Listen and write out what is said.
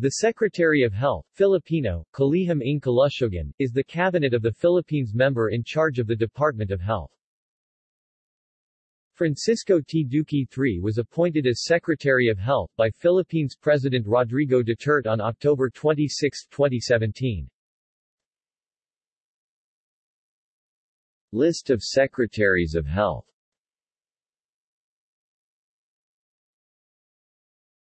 The Secretary of Health, Filipino, Kalihim ng Kalusugan, is the cabinet of the Philippines member in charge of the Department of Health. Francisco T. Duque III was appointed as Secretary of Health by Philippines President Rodrigo Duterte on October 26, 2017. List of Secretaries of Health